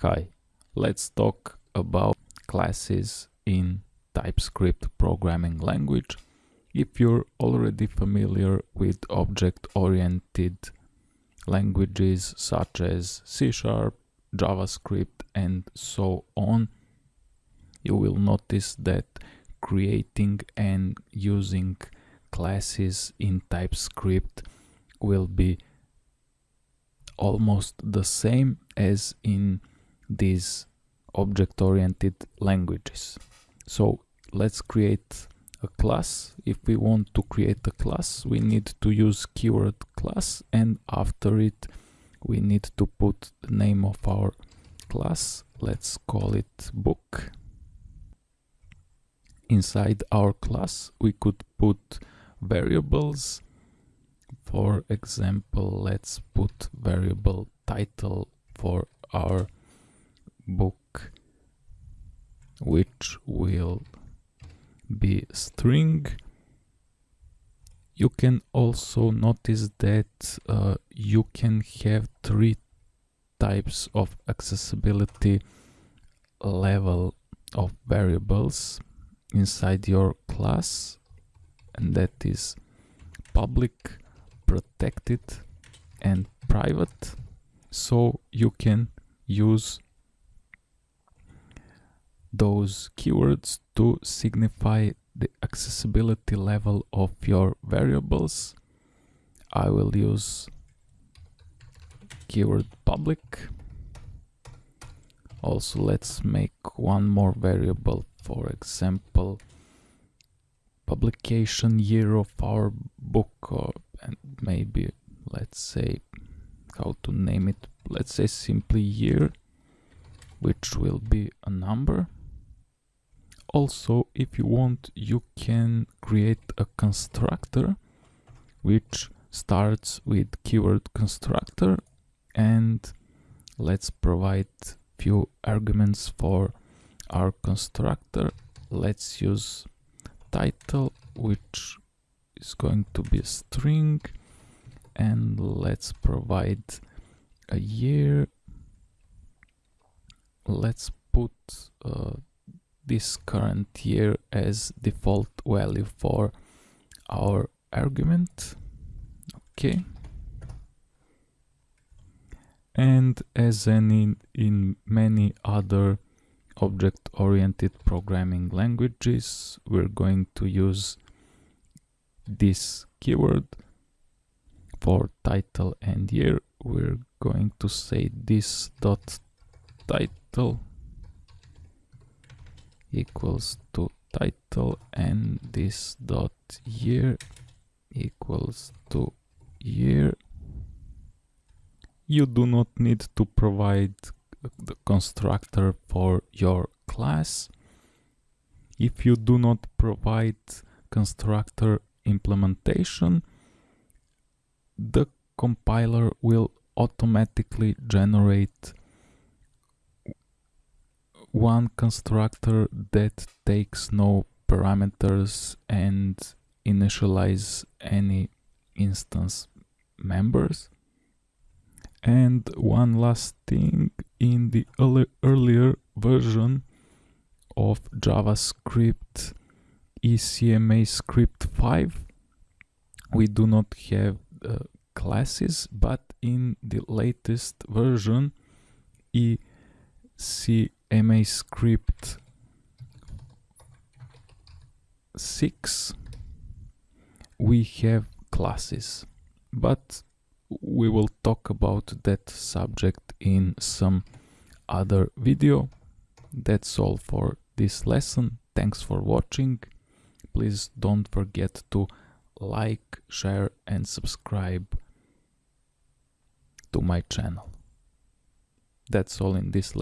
Hi, let's talk about classes in TypeScript programming language. If you're already familiar with object-oriented languages such as C Sharp, JavaScript and so on, you will notice that creating and using classes in TypeScript will be almost the same as in these object-oriented languages. So let's create a class. If we want to create a class, we need to use keyword class and after it we need to put the name of our class. Let's call it book. Inside our class we could put variables. For example, let's put variable title for our book which will be string. You can also notice that uh, you can have three types of accessibility level of variables inside your class and that is public protected and private. So you can use those keywords to signify the accessibility level of your variables. I will use keyword public. Also, let's make one more variable, for example, publication year of our book, or and maybe let's say how to name it. Let's say simply year, which will be a number also if you want you can create a constructor which starts with keyword constructor and let's provide few arguments for our constructor. Let's use title which is going to be a string and let's provide a year. Let's put uh, this current year as default value for our argument. Okay. And as in, in many other object-oriented programming languages we're going to use this keyword for title and year. We're going to say this dot title equals to title and this dot year equals to year. You do not need to provide the constructor for your class. If you do not provide constructor implementation the compiler will automatically generate one constructor that takes no parameters and initialize any instance members. And one last thing, in the early, earlier version of JavaScript ECMAScript 5, we do not have uh, classes, but in the latest version, EC ECMAScript 6 we have classes but we will talk about that subject in some other video. That's all for this lesson. Thanks for watching. Please don't forget to like share and subscribe to my channel. That's all in this lesson